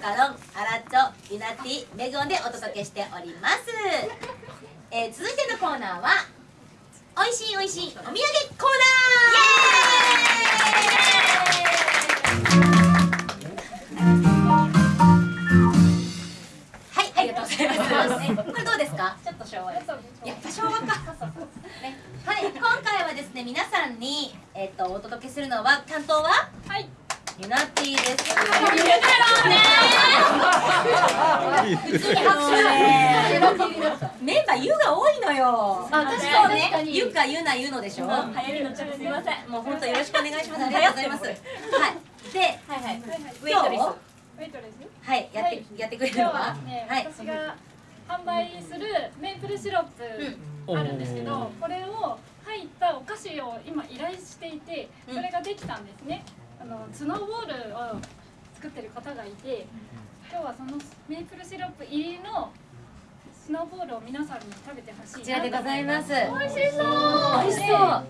カロン、アラッチョ、ユナティ、メグオンでお届けしております。えー、続いてのコーナーは、おいしいおいしいお土産コーナーはい、ありがとうございます。これどうですか?ちょっと。やっぱ昭和か。ね、はい、今回はですね、皆さんに、えっ、と、お届けするのは、担当は?はい。ユナティです。メンバーユが多いのよ。あ確かに確かにユかユナユのでしょ。流行りのちょっとすみません。もう本当よろしくお願いします。ありがとうございます。はい。で、はいはい。ウェイトレス。ウェイトレスはい、やって、はいやってくれるのは？はい。私が販売するメープルシロップあるんですけど、これを入ったお菓子を今依頼していてうんそれができたんですね、あのスノーボールを作ってる方がいて今日はそのメープルシロップ入りのスノーボールを皆さんに食べてほしいなこちらでございます。美味しそう。美味しそう。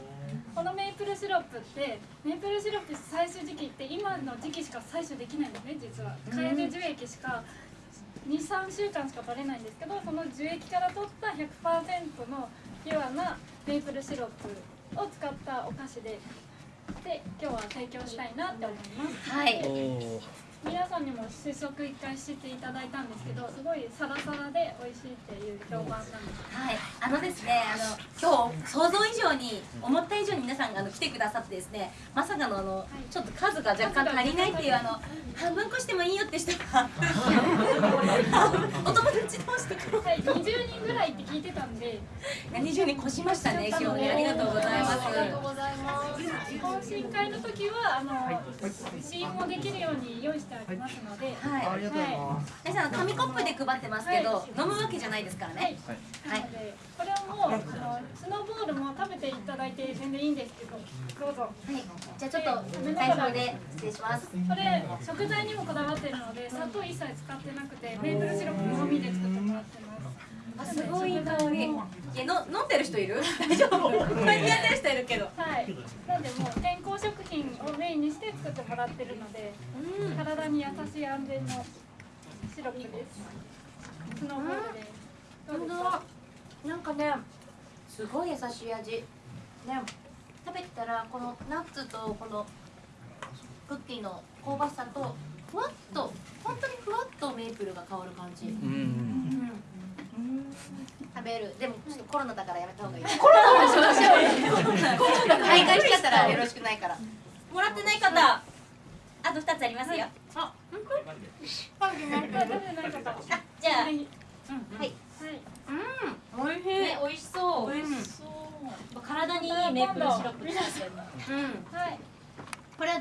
このメープルシロップってメープルシロップ採取時期って今の時期しか採取できないんですね実は。カエデ樹液しか23週間しか取れないんですけどその樹液から取った100%のピュアなメープルシロップを使ったお菓子でで今日は提供したいなって思います。はい。皆さんにも試食一回していただいたんですけどすごいサラサラで美味しいっていう評判なんですはい、あのですね、あの今日想像以上に思った以上に皆さんがあの来てくださってですね、まさかのあの、ちょっと数が若干足りないっていうあの半分こしてもいいよって人が お友達同士とかはい、20人ぐらいって聞いてたんで。二重に越しましたね今日ねありがとう。ございます。懇親会の時はあの試飲もできるように用意してありますので、はい、はい。皆さん紙コップで配ってますけど、は飲むわけじゃないですからね。なのでこれはもうあのスノーボールも食べていただいて全然いいんですけど、どうぞ。はい、じゃあちょっと最初で失礼します。これ食材にもこだわってるので砂糖一切使ってなくてメープルシロップのみで作ってもらってます。あすごいいい香り。いやの飲んでる人いる？大丈夫？こうやってやってる人いるけど。はい。なんでもう健康食品をメインにして作ってもらってるので、うん。体に優しい安全のシロップです。スノーボールでうですか？なんかね、すごい優しい味。ね、食べたらこのナッツとこのクッキーの香ばしさとふわっと本当にふわっとメープルが香る感じ。うん。食べる。でもちょっとコロナだからやめた方がいい。コロナしましょう。大会しちゃったらよろしくないから。もらってない方、あと二つありますよ。あ、本当？食べてない方。あ、じゃあ、はい。はい。はい。うん、美味しい。ね美味しそう。美味し体にいいメープルシロップ。うん。はい。これはど